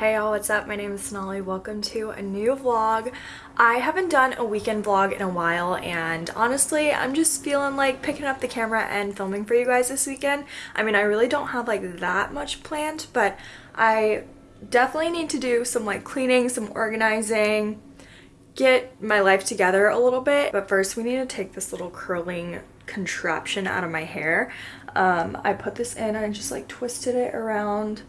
Hey y'all, what's up? My name is Sonali. Welcome to a new vlog. I haven't done a weekend vlog in a while and honestly, I'm just feeling like picking up the camera and filming for you guys this weekend. I mean, I really don't have like that much planned, but I definitely need to do some like cleaning, some organizing, get my life together a little bit. But first we need to take this little curling contraption out of my hair. Um, I put this in and I just like twisted it around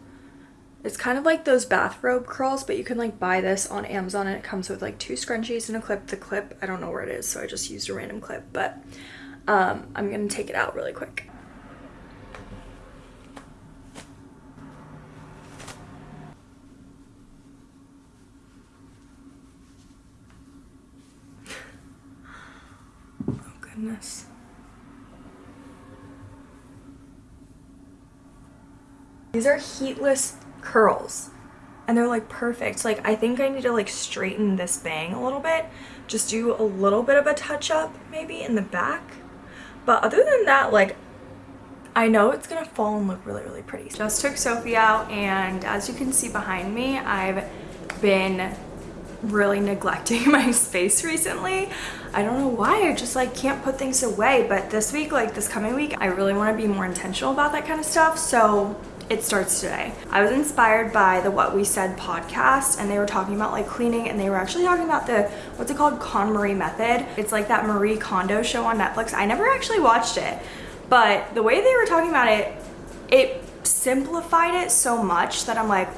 it's kind of like those bathrobe curls, but you can like buy this on Amazon and it comes with like two scrunchies and a clip. The clip, I don't know where it is, so I just used a random clip, but um, I'm gonna take it out really quick. oh goodness. These are heatless curls. And they're like perfect. Like i think i need to like straighten this bang a little bit. Just do a little bit of a touch up maybe in the back. But other than that like i know it's gonna fall and look really really pretty. Just took sophie out and as you can see behind me i've been really neglecting my space recently. I don't know why i just like can't put things away. But this week like this coming week i really want to be more intentional about that kind of stuff. So it starts today. I was inspired by the What We Said podcast and they were talking about like cleaning and they were actually talking about the, what's it called, KonMari method. It's like that Marie Kondo show on Netflix. I never actually watched it, but the way they were talking about it, it simplified it so much that I'm like,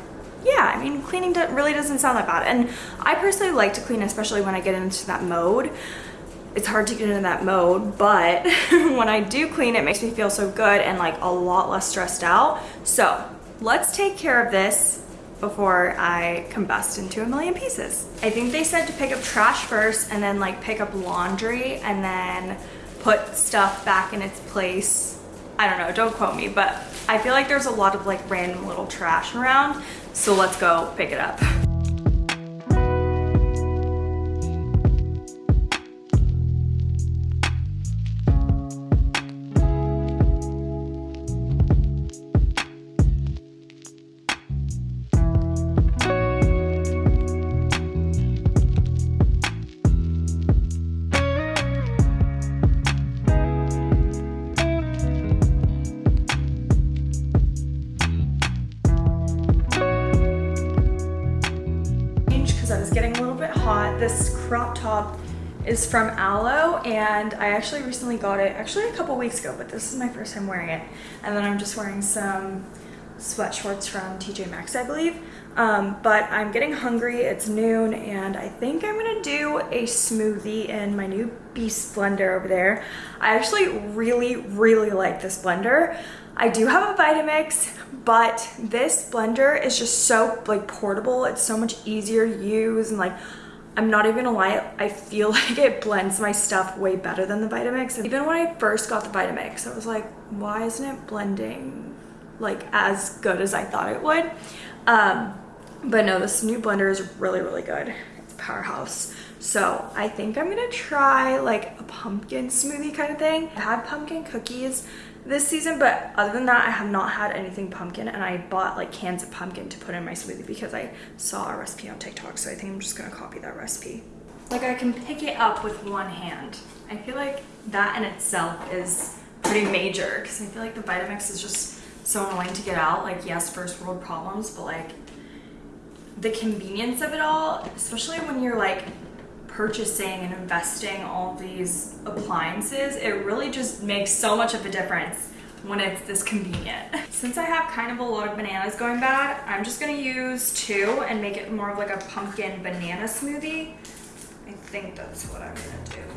yeah, I mean, cleaning really doesn't sound that bad. And I personally like to clean, especially when I get into that mode it's hard to get into that mode, but when I do clean, it makes me feel so good and like a lot less stressed out. So let's take care of this before I combust into a million pieces. I think they said to pick up trash first and then like pick up laundry and then put stuff back in its place. I don't know, don't quote me, but I feel like there's a lot of like random little trash around. So let's go pick it up. From Alo and I actually recently got it actually a couple weeks ago but this is my first time wearing it. And then I'm just wearing some sweat shorts from TJ Maxx I believe. Um, but I'm getting hungry it's noon and I think I'm gonna do a smoothie in my new Beast blender over there. I actually really really like this blender. I do have a Vitamix, but this blender is just so like portable. It's so much easier to use and like I'm not even gonna lie, I feel like it blends my stuff way better than the Vitamix. Even when I first got the Vitamix, I was like, why isn't it blending like as good as I thought it would? Um, but no, this new blender is really, really good. It's powerhouse. So I think I'm gonna try like a pumpkin smoothie kind of thing. I had pumpkin cookies this season but other than that I have not had anything pumpkin and I bought like cans of pumpkin to put in my smoothie because I saw a recipe on TikTok so I think I'm just gonna copy that recipe. Like I can pick it up with one hand. I feel like that in itself is pretty major because I feel like the Vitamix is just so annoying to get out. Like yes, first world problems, but like the convenience of it all, especially when you're like purchasing and investing all these appliances, it really just makes so much of a difference when it's this convenient. Since I have kind of a lot of bananas going bad, I'm just gonna use two and make it more of like a pumpkin banana smoothie. I think that's what I'm gonna do.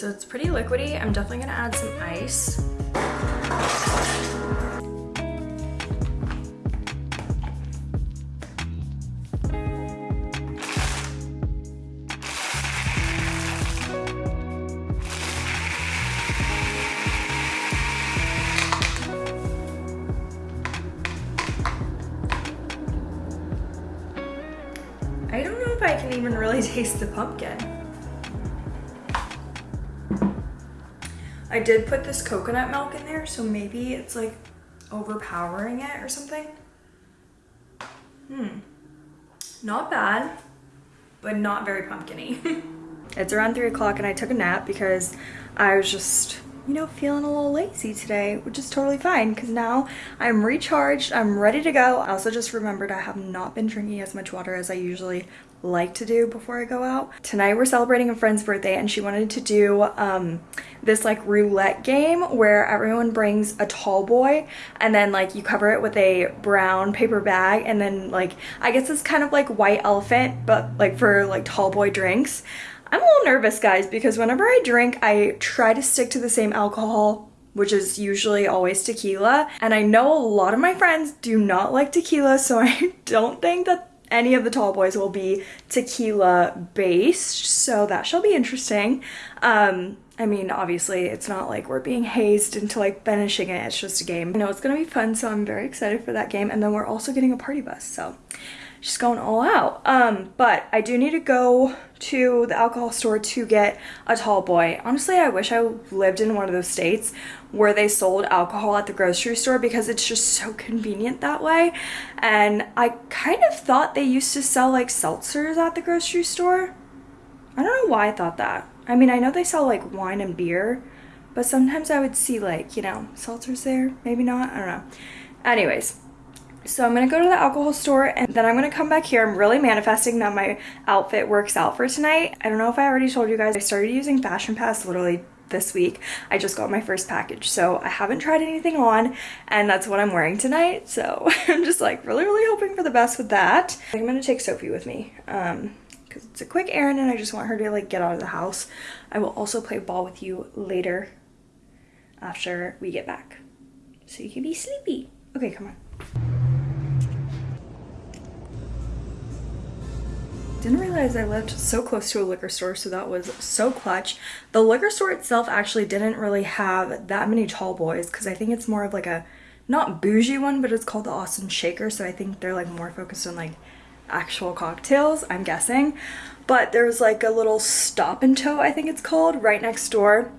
So it's pretty liquidy. I'm definitely gonna add some ice. I did put this coconut milk in there, so maybe it's like overpowering it or something. Hmm. Not bad, but not very pumpkiny. it's around three o'clock and I took a nap because I was just you know, feeling a little lazy today, which is totally fine because now I'm recharged, I'm ready to go. I also just remembered I have not been drinking as much water as I usually like to do before I go out. Tonight we're celebrating a friend's birthday and she wanted to do um, this like roulette game where everyone brings a tall boy and then like you cover it with a brown paper bag and then like I guess it's kind of like white elephant but like for like tall boy drinks. I'm a little nervous, guys, because whenever I drink, I try to stick to the same alcohol, which is usually always tequila. And I know a lot of my friends do not like tequila, so I don't think that any of the tall boys will be tequila based, so that shall be interesting. Um, I mean, obviously, it's not like we're being hazed into like finishing it, it's just a game. I know it's gonna be fun, so I'm very excited for that game. And then we're also getting a party bus, so she's going all out. Um, but I do need to go to the alcohol store to get a tall boy. Honestly, I wish I lived in one of those states where they sold alcohol at the grocery store because it's just so convenient that way. And I kind of thought they used to sell like seltzers at the grocery store. I don't know why I thought that. I mean, I know they sell like wine and beer, but sometimes I would see like, you know, seltzers there. Maybe not. I don't know. Anyways, so I'm gonna go to the alcohol store and then I'm gonna come back here. I'm really manifesting that my outfit works out for tonight. I don't know if I already told you guys, I started using Fashion Pass literally this week. I just got my first package. So I haven't tried anything on and that's what I'm wearing tonight. So I'm just like really, really hoping for the best with that. I'm gonna take Sophie with me um, because it's a quick errand and I just want her to like get out of the house. I will also play ball with you later after we get back. So you can be sleepy. Okay, come on. Didn't realize I lived so close to a liquor store, so that was so clutch. The liquor store itself actually didn't really have that many tall boys because I think it's more of like a, not bougie one, but it's called the Austin Shaker, so I think they're like more focused on like actual cocktails, I'm guessing. But there was like a little stop and tow, I think it's called, right next door,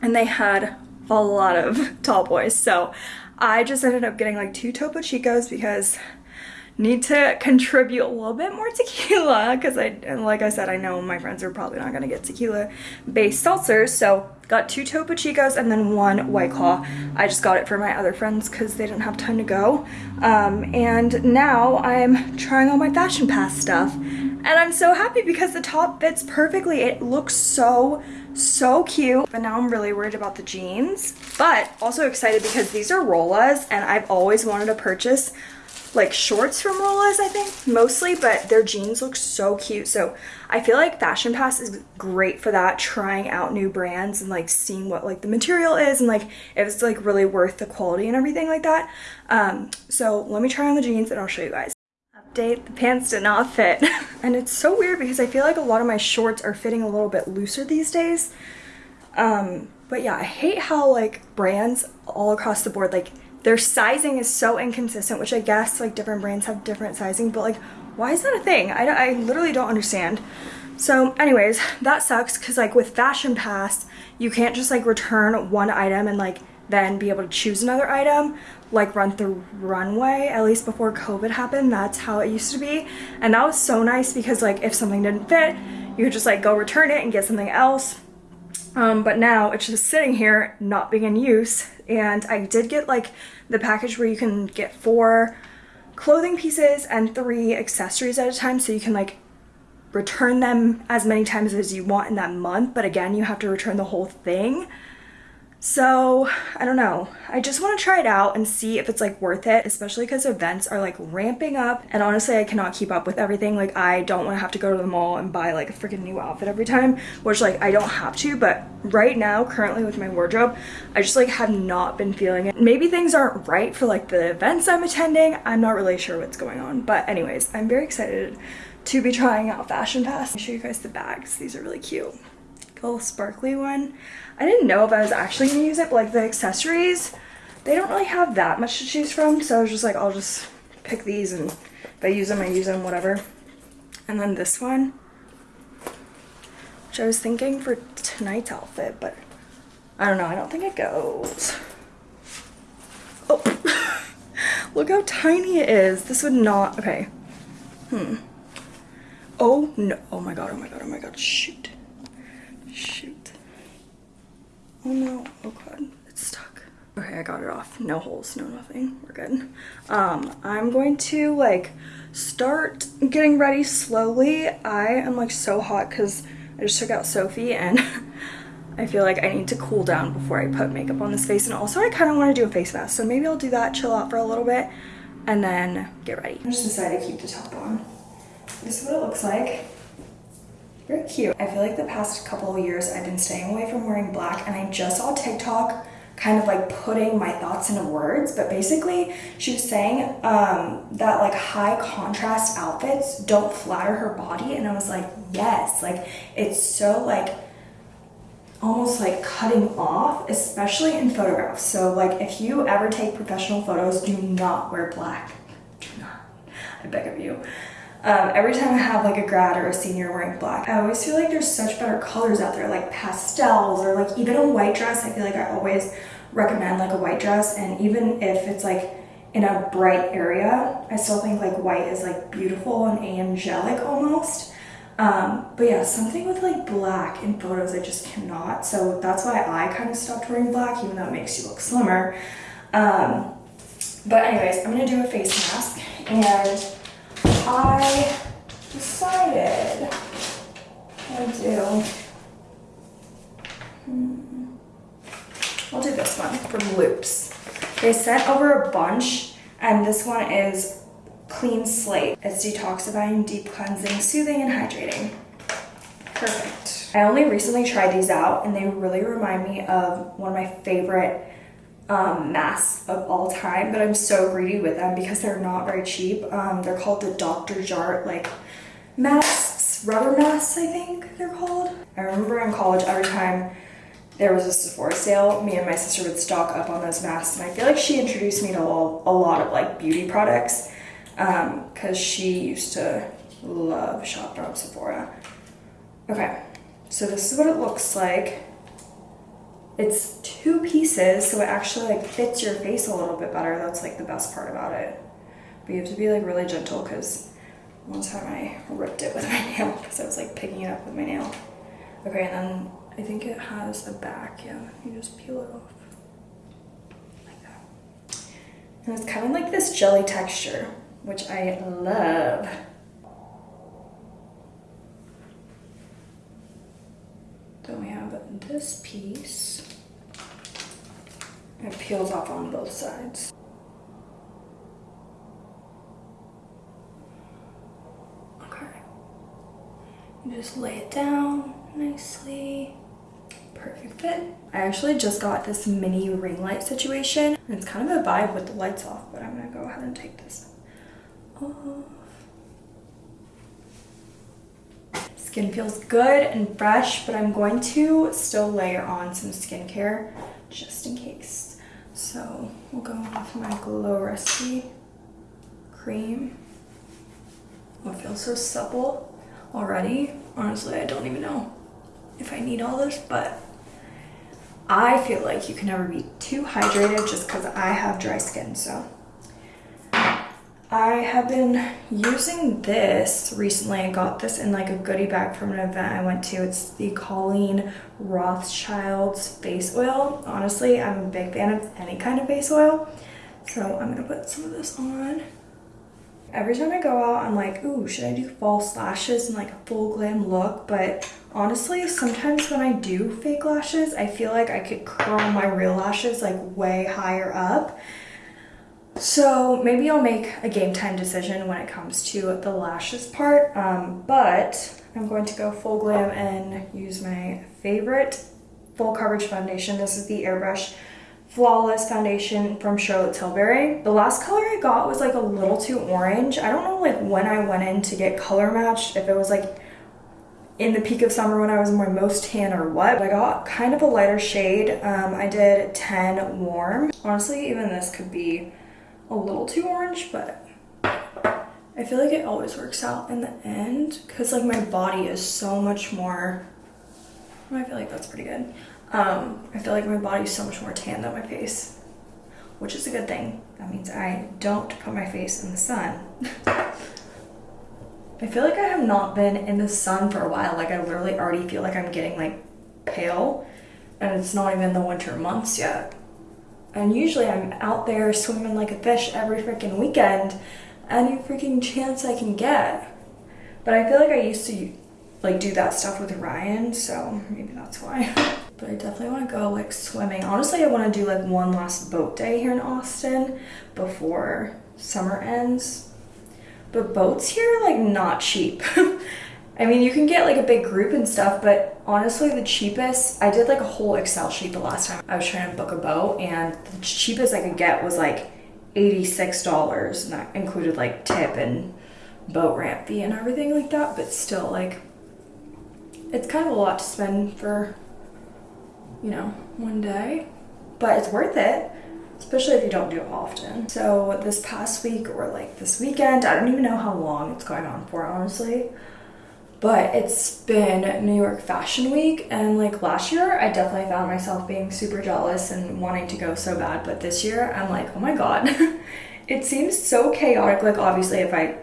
and they had a lot of tall boys. So I just ended up getting like two Topo Chicos because need to contribute a little bit more tequila because I, like I said, I know my friends are probably not going to get tequila based seltzers. So got two Topo Chicos and then one White Claw. I just got it for my other friends because they didn't have time to go. Um, and now I'm trying all my Fashion Pass stuff. And I'm so happy because the top fits perfectly. It looks so, so cute. But now I'm really worried about the jeans. But also excited because these are Rolla's and I've always wanted to purchase like shorts from Rolla's, I think, mostly, but their jeans look so cute. So I feel like Fashion Pass is great for that, trying out new brands and like seeing what like the material is and like if it's like really worth the quality and everything like that. Um, so let me try on the jeans and I'll show you guys. Update, the pants did not fit. and it's so weird because I feel like a lot of my shorts are fitting a little bit looser these days. Um, but yeah, I hate how like brands all across the board, like their sizing is so inconsistent, which I guess like different brands have different sizing, but like why is that a thing? I, I literally don't understand. So anyways, that sucks because like with Fashion Pass, you can't just like return one item and like then be able to choose another item like Rent the Runway at least before covid happened that's how it used to be and that was so nice because like if something didn't fit you could just like go return it and get something else um, but now it's just sitting here not being in use and I did get like the package where you can get four clothing pieces and three accessories at a time so you can like return them as many times as you want in that month. But again you have to return the whole thing So I don't know. I just want to try it out and see if it's like worth it, especially because events are like ramping up. And honestly, I cannot keep up with everything. Like I don't want to have to go to the mall and buy like a freaking new outfit every time, which like I don't have to. But right now, currently with my wardrobe, I just like have not been feeling it. Maybe things aren't right for like the events I'm attending. I'm not really sure what's going on. But anyways, I'm very excited to be trying out Fashion Pass. I'll show you guys the bags. These are really cute. Little sparkly one. I didn't know if I was actually gonna use it, but like the accessories, they don't really have that much to choose from. So I was just like, I'll just pick these and if I use them, I use them, whatever. And then this one, which I was thinking for tonight's outfit, but I don't know, I don't think it goes. Oh, look how tiny it is. This would not, okay. Hmm. Oh no, oh my god, oh my god, oh my god, shoot. Shoot. Oh no, oh god, it's stuck. Okay, I got it off. No holes, no nothing, we're good. Um, I'm going to like start getting ready slowly. I am like so hot because I just took out Sophie and I feel like I need to cool down before I put makeup on this face. And also I kind of want to do a face mask. So maybe I'll do that, chill out for a little bit and then get ready. I just decided to keep the top on. This is what it looks like. Very cute. I feel like the past couple of years I've been staying away from wearing black and I just saw TikTok kind of like putting my thoughts into words but basically she was saying um, that like high contrast outfits don't flatter her body and I was like yes like it's so like almost like cutting off especially in photographs. So like if you ever take professional photos do not wear black. Do not. I beg of you um, every time I have like a grad or a senior wearing black, I always feel like there's such better colors out there, like pastels or like even a white dress. I feel like I always recommend like a white dress and even if it's like in a bright area, I still think like white is like beautiful and angelic almost. Um, but yeah, something with like black in photos, I just cannot. So that's why I kind of stopped wearing black, even though it makes you look slimmer. Um, but anyways, I'm gonna do a face mask and I decided I'll do, hmm, I'll do this one from Loops. They sent over a bunch and this one is Clean Slate. It's detoxifying, deep cleansing, soothing, and hydrating. Perfect. I only recently tried these out and they really remind me of one of my favorite um, masks of all time, but I'm so greedy with them because they're not very cheap. Um, they're called the Dr. Jart like masks, rubber masks I think they're called. I remember in college every time there was a Sephora sale, me and my sister would stock up on those masks and I feel like she introduced me to a lot of like beauty products because um, she used to love shop from Sephora. Okay, so this is what it looks like. It's two pieces, so it actually like fits your face a little bit better. That's like the best part about it. But you have to be like really gentle because one time I ripped it with my nail because I was like picking it up with my nail. Okay, and then I think it has a back, yeah. You just peel it off. Like that. And it's kind of like this jelly texture, which I love. Then we have this piece. It peels off on both sides. Okay. You just lay it down nicely. Perfect fit. I actually just got this mini ring light situation. It's kind of a vibe with the lights off, but I'm gonna go ahead and take this off. Skin feels good and fresh, but I'm going to still layer on some skincare just in case. So we'll go off my Glow Recipe cream. Oh, it feels so supple already. Honestly, I don't even know if I need all this, but I feel like you can never be too hydrated just because I have dry skin, so I have been using this recently. I got this in like a goodie bag from an event I went to. It's the Colleen Rothschild's face oil. Honestly, I'm a big fan of any kind of face oil. So I'm gonna put some of this on. Every time I go out, I'm like, ooh, should I do false lashes and like a full glam look? But honestly, sometimes when I do fake lashes, I feel like I could curl my real lashes like way higher up. So maybe I'll make a game time decision when it comes to the lashes part. Um, but I'm going to go full glam and use my favorite full coverage foundation. This is the Airbrush Flawless Foundation from Charlotte Tilbury. The last color I got was like a little too orange. I don't know like when I went in to get color matched, if it was like in the peak of summer when I was my most tan or what. I got kind of a lighter shade. Um, I did 10 warm. Honestly, even this could be a little too orange, but I feel like it always works out in the end because like my body is so much more, I feel like that's pretty good. Um, I feel like my body is so much more tan than my face, which is a good thing. That means I don't put my face in the sun. I feel like I have not been in the sun for a while. Like I literally already feel like I'm getting like pale and it's not even the winter months yet. And usually I'm out there swimming like a fish every freaking weekend, any freaking chance I can get. But I feel like I used to like do that stuff with Ryan, so maybe that's why. but I definitely want to go like swimming. Honestly, I want to do like one last boat day here in Austin before summer ends. But boats here are like not cheap. I mean, you can get like a big group and stuff, but honestly, the cheapest, I did like a whole Excel sheet the last time I was trying to book a boat, and the cheapest I could get was like $86, and that included like tip and boat ramp fee and everything like that, but still, like, it's kind of a lot to spend for, you know, one day, but it's worth it especially if you don't do it often. So this past week or like this weekend, I don't even know how long it's going on for, honestly but it's been New York Fashion Week and like last year I definitely found myself being super jealous and wanting to go so bad but this year I'm like oh my god. It seems so chaotic like obviously if I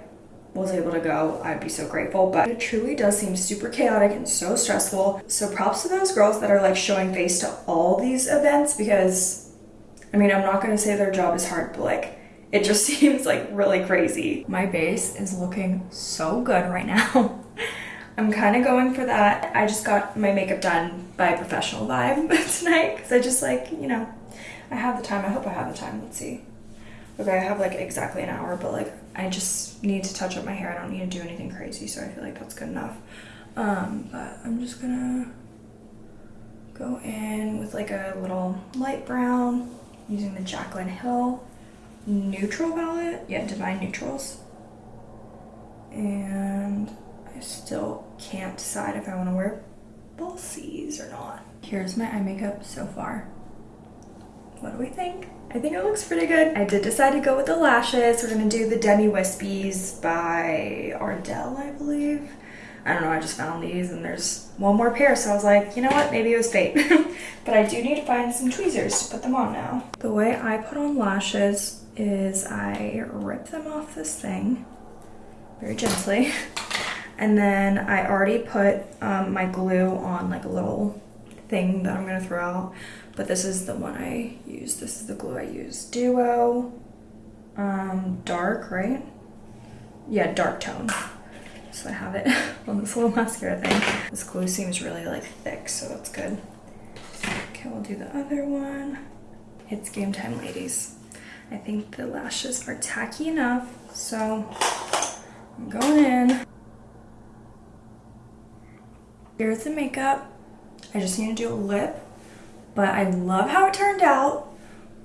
was able to go I'd be so grateful but it truly does seem super chaotic and so stressful. So props to those girls that are like showing face to all these events because I mean I'm not gonna say their job is hard but like it just seems like really crazy. My base is looking so good right now I'm kind of going for that. I just got my makeup done by professional vibe tonight because I just like, you know, I have the time. I hope I have the time. Let's see. Okay, I have like exactly an hour, but like I just need to touch up my hair. I don't need to do anything crazy, so I feel like that's good enough. Um, but I'm just gonna go in with like a little light brown using the Jaclyn Hill neutral palette. Yeah, Divine Neutrals. And I still can't decide if I want to wear falsies or not. Here's my eye makeup so far. What do we think? I think it looks pretty good. I did decide to go with the lashes. We're gonna do the Demi Wispies by Ardell, I believe. I don't know, I just found these and there's one more pair, so I was like, you know what, maybe it was fate. but I do need to find some tweezers to put them on now. The way I put on lashes is I rip them off this thing very gently. And then I already put um, my glue on like a little thing that I'm gonna throw out. But this is the one I use. This is the glue I use. Duo um, dark, right? Yeah, dark tone. So I have it on this little mascara thing. This glue seems really like thick, so that's good. Okay, we'll do the other one. It's game time, ladies. I think the lashes are tacky enough, so I'm going in. Here's the makeup. I just need to do a lip, but I love how it turned out.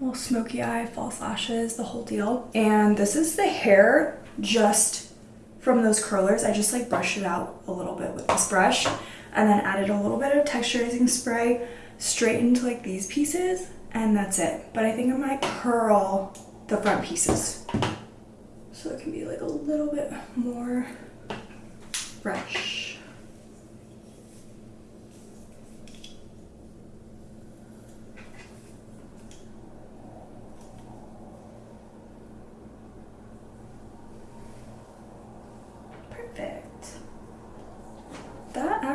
Little smoky eye, false lashes, the whole deal. And this is the hair just from those curlers. I just like brushed it out a little bit with this brush and then added a little bit of texturizing spray straight into like these pieces and that's it. But I think I might curl the front pieces so it can be like a little bit more fresh.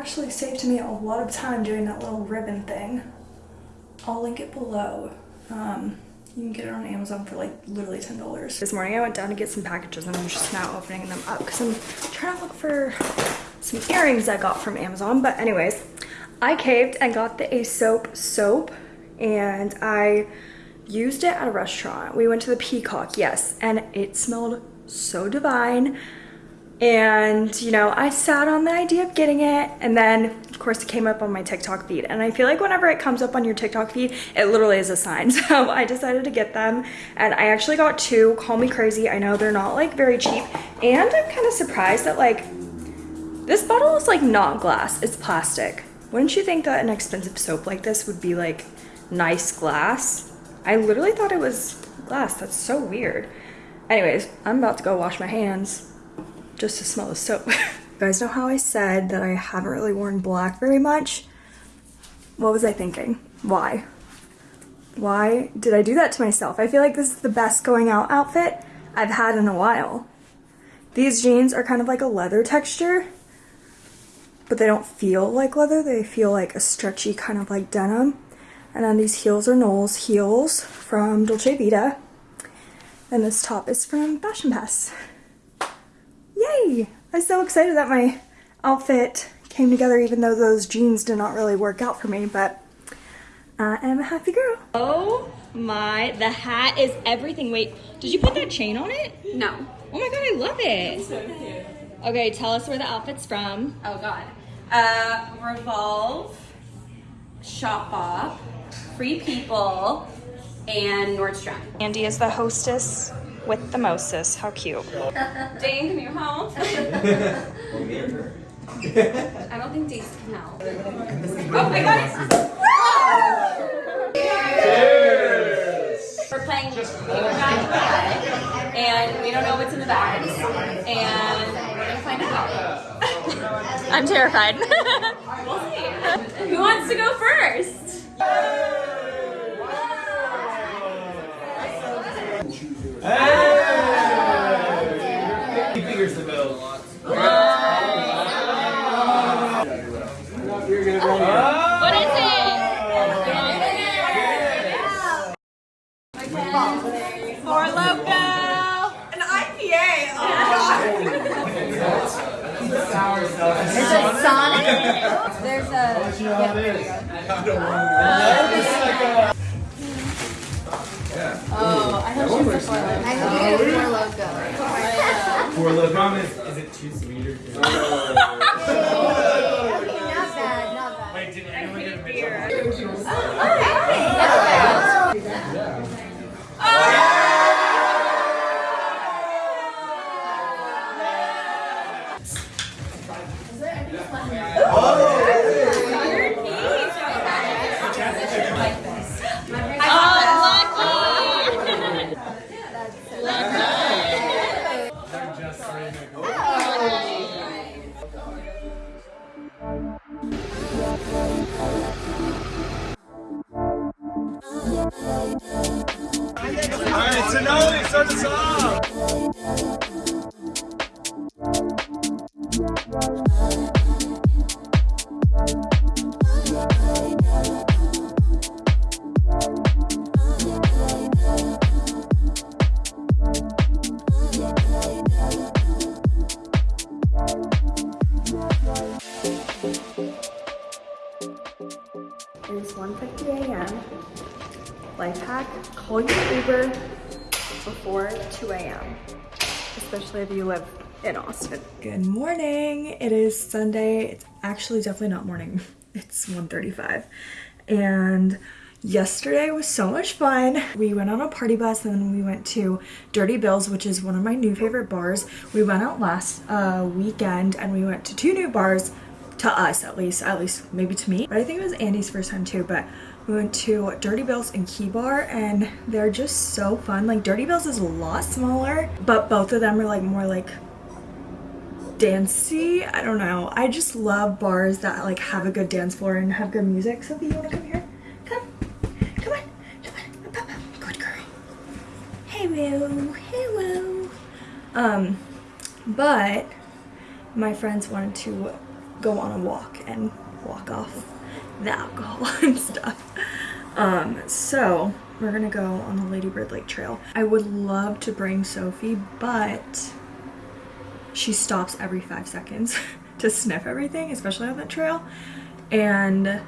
actually saved me a lot of time doing that little ribbon thing. I'll link it below. Um, You can get it on Amazon for like literally $10. This morning I went down to get some packages and I'm just now opening them up because I'm trying to look for some earrings I got from Amazon. But anyways, I caved and got the Aesop soap and I used it at a restaurant. We went to the Peacock, yes, and it smelled so divine. And, you know, I sat on the idea of getting it and then of course it came up on my TikTok feed. And I feel like whenever it comes up on your TikTok feed, it literally is a sign. So I decided to get them and I actually got two, call me crazy. I know they're not like very cheap. And I'm kind of surprised that like, this bottle is like not glass, it's plastic. Wouldn't you think that an expensive soap like this would be like nice glass? I literally thought it was glass. That's so weird. Anyways, I'm about to go wash my hands just to smell the soap. you guys know how I said that I haven't really worn black very much? What was I thinking? Why? Why did I do that to myself? I feel like this is the best going out outfit I've had in a while. These jeans are kind of like a leather texture, but they don't feel like leather. They feel like a stretchy kind of like denim. And then these heels are Knowles heels from Dolce Vita. And this top is from Fashion Pass. Yay! I'm so excited that my outfit came together even though those jeans did not really work out for me, but I am a happy girl. Oh my, the hat is everything. Wait, did you put that chain on it? No. Oh my god, I love it. So cute. Okay, tell us where the outfit's from. Oh god. Uh, Revolve, Shopbop, Free People, and Nordstrom. Andy is the hostess with the Moses. How cute. Dane, can you help? I don't think Dane can help. Oh my god! Cheers! We're playing bag and we don't know what's in the bags, and we're gonna find out. I'm terrified. we'll see. Who wants to go first? He figures the bill. What is it? Four Loco! An IPA! Oh Is it Sonic? There's a. Yeah, there you go. Oh, I thought she was a Four Loco. I knew it was Four Loco. For the comment, is it too sweet or? Not bad, not bad. Wait, did anyone get a beer? Alright, 2 a.m. Especially if you live in Austin. Good morning. It is Sunday. It's actually definitely not morning. It's 1.35. And yesterday was so much fun. We went on a party bus and then we went to Dirty Bills, which is one of my new favorite bars. We went out last uh, weekend and we went to two new bars to us at least at least maybe to me but i think it was andy's first time too but we went to dirty bills and key bar and they're just so fun. Like dirty bills is a lot smaller but both of them are like more like dancey. I don't know. I just love bars that like have a good dance floor and have good music. Sophie you want to come here? Come. Come on. Come on. Good girl. Hello hello. Um but my friends wanted to go on a walk and walk off the alcohol and stuff. Um, so we're gonna go on the Lady Bird Lake Trail. I would love to bring Sophie, but she stops every five seconds to sniff everything, especially on that trail. And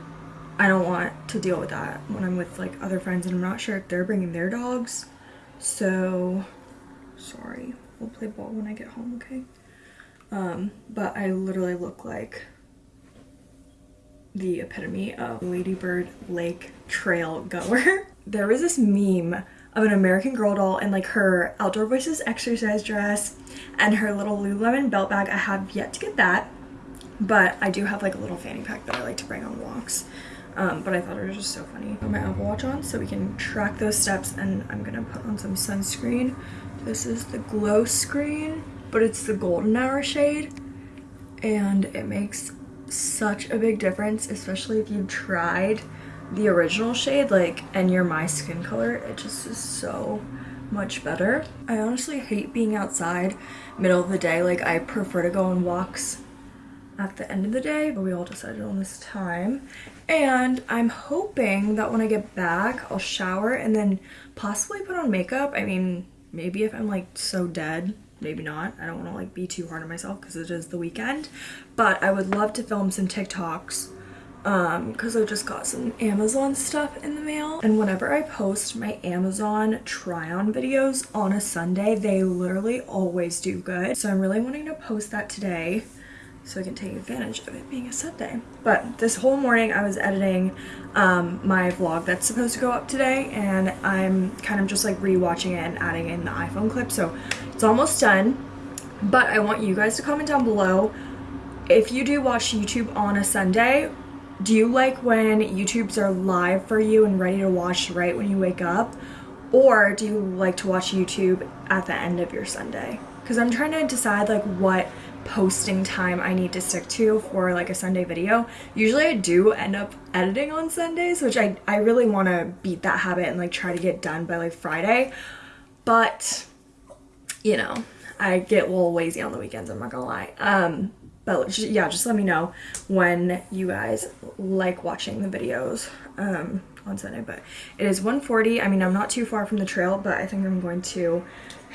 I don't want to deal with that when I'm with like other friends and I'm not sure if they're bringing their dogs. So, sorry. We'll play ball when I get home, okay? Um, but I literally look like the epitome of Ladybird Lake trail goer. there was this meme of an American Girl doll in like her Outdoor Voices exercise dress and her little Lululemon belt bag. I have yet to get that, but I do have like a little fanny pack that I like to bring on walks. Um, but I thought it was just so funny. Put my Apple Watch on so we can track those steps and I'm gonna put on some sunscreen. This is the glow screen, but it's the golden hour shade and it makes such a big difference, especially if you've tried the original shade, like, and you're my skin color, it just is so much better. I honestly hate being outside middle of the day. Like, I prefer to go on walks at the end of the day, but we all decided on this time. And I'm hoping that when I get back, I'll shower and then possibly put on makeup. I mean, maybe if I'm like so dead, maybe not. I don't want to like be too hard on myself because it is the weekend. But I would love to film some TikToks um because i just got some amazon stuff in the mail and whenever i post my amazon try on videos on a sunday they literally always do good so i'm really wanting to post that today so I can take advantage of it being a Sunday. But this whole morning I was editing um, my vlog that's supposed to go up today and I'm kind of just like rewatching it and adding in the iPhone clip. So it's almost done. But I want you guys to comment down below if you do watch YouTube on a Sunday, do you like when YouTubes are live for you and ready to watch right when you wake up? Or do you like to watch YouTube at the end of your Sunday? Because I'm trying to decide like what posting time I need to stick to for like a Sunday video. Usually I do end up editing on Sundays, which I, I really want to beat that habit and like try to get done by like Friday. But, you know, I get a little lazy on the weekends, I'm not gonna lie. Um, but yeah, just let me know when you guys like watching the videos um, on Sunday. But it is 1.40. I mean, I'm not too far from the trail, but I think I'm going to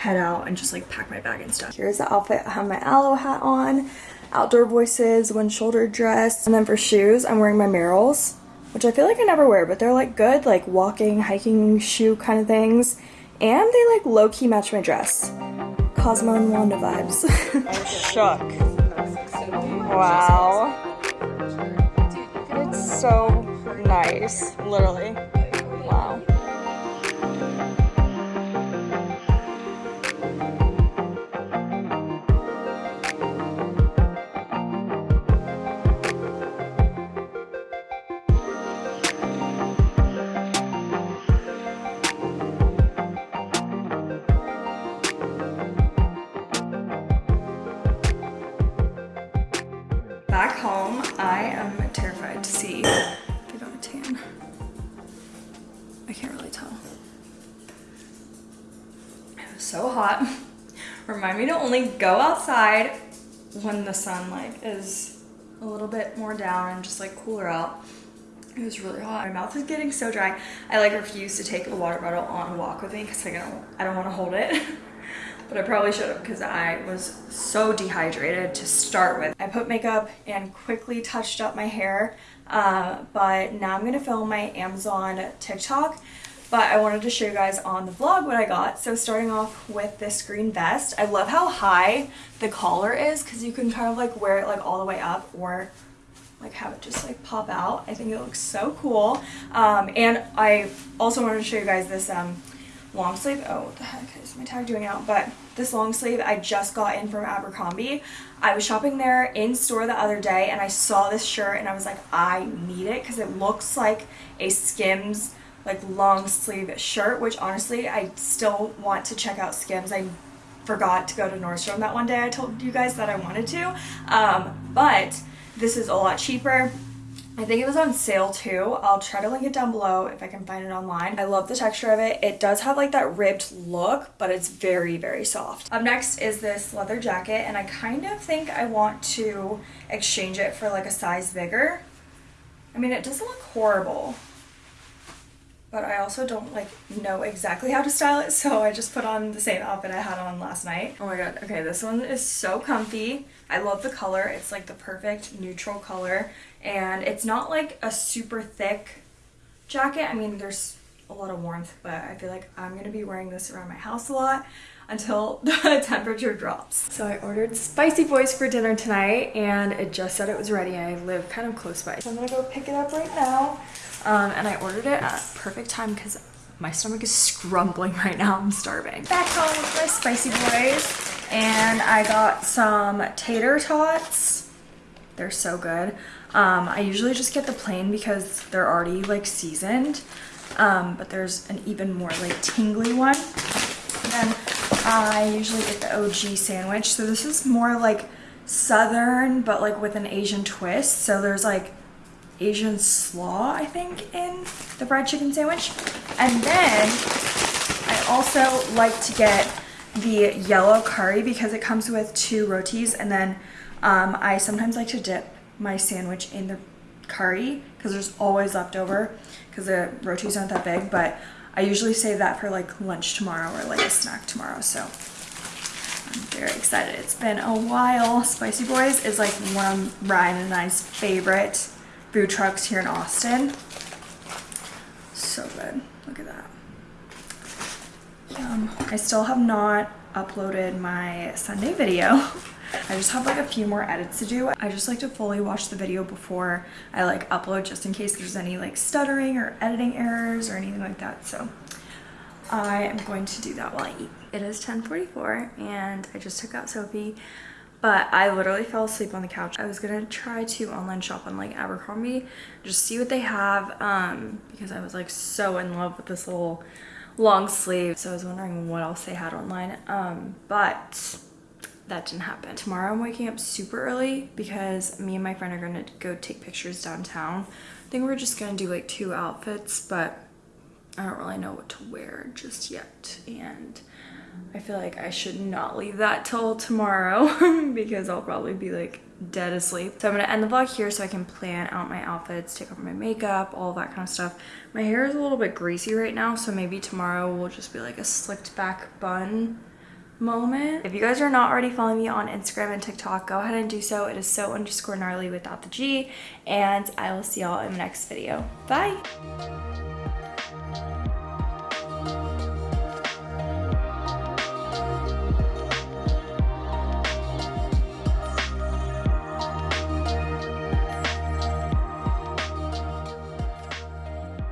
head out and just like pack my bag and stuff. Here's the outfit. I have my Alo hat on, outdoor voices, one shoulder dress. And then for shoes, I'm wearing my Merrells, which I feel like I never wear, but they're like good, like walking, hiking shoe kind of things. And they like low-key match my dress. Cosmo and Wanda vibes. Shook. Wow. It's so nice, literally. Wow. Go outside when the sun like is a little bit more down and just like cooler out. It was really hot. My mouth is getting so dry. I like refuse to take a water bottle on a walk with me because I don't, I don't want to hold it. but I probably should have because I was so dehydrated to start with. I put makeup and quickly touched up my hair, uh, but now I'm gonna film my Amazon TikTok. But I wanted to show you guys on the vlog what I got. So starting off with this green vest. I love how high the collar is because you can kind of like wear it like all the way up or like have it just like pop out. I think it looks so cool. Um, and I also wanted to show you guys this um, long sleeve. Oh, what the heck is my tag doing out? But this long sleeve I just got in from Abercrombie. I was shopping there in store the other day and I saw this shirt and I was like, I need it because it looks like a Skims like long sleeve shirt, which honestly I still want to check out Skims. I forgot to go to Nordstrom that one day. I told you guys that I wanted to, um, but this is a lot cheaper. I think it was on sale too. I'll try to link it down below if I can find it online. I love the texture of it. It does have like that ribbed look, but it's very, very soft. Up next is this leather jacket and I kind of think I want to exchange it for like a size bigger. I mean, it doesn't look horrible. But I also don't like know exactly how to style it, so I just put on the same outfit I had on last night. Oh my god, okay, this one is so comfy. I love the color. It's like the perfect neutral color, and it's not like a super thick jacket. I mean, there's a lot of warmth, but I feel like I'm gonna be wearing this around my house a lot until the temperature drops. So I ordered Spicy Boys for dinner tonight and it just said it was ready. I live kind of close by. So I'm gonna go pick it up right now. Um, and I ordered it at perfect time because my stomach is scrumbling right now. I'm starving. Back home with my Spicy Boys and I got some tater tots. They're so good. Um, I usually just get the plain because they're already like seasoned. Um, but there's an even more like tingly one. And I usually get the OG sandwich. So this is more like southern, but like with an Asian twist. So there's like Asian slaw, I think, in the fried chicken sandwich. And then I also like to get the yellow curry because it comes with two rotis. And then um, I sometimes like to dip my sandwich in the curry because there's always leftover because the rotis aren't that big. But I usually save that for like lunch tomorrow or like a snack tomorrow. So I'm very excited. It's been a while. Spicy Boys is like one of Ryan and I's favorite food trucks here in Austin. So good. Look at that. Yum. I still have not uploaded my Sunday video. I just have like a few more edits to do. I just like to fully watch the video before I like upload just in case there's any like stuttering or editing errors or anything like that. So I am going to do that while I eat. It is 10.44 and I just took out Sophie but I literally fell asleep on the couch. I was gonna try to online shop on like Abercrombie, just see what they have um, because I was like so in love with this little long sleeve. So I was wondering what else they had online, um, but that didn't happen. Tomorrow I'm waking up super early because me and my friend are gonna go take pictures downtown. I think we're just gonna do like two outfits, but I don't really know what to wear just yet. And I feel like I should not leave that till tomorrow because I'll probably be like dead asleep. So I'm gonna end the vlog here so I can plan out my outfits, take off my makeup, all that kind of stuff. My hair is a little bit greasy right now, so maybe tomorrow will just be like a slicked back bun moment. If you guys are not already following me on Instagram and TikTok, go ahead and do so. It is so underscore gnarly without the G. And I will see y'all in the next video. Bye!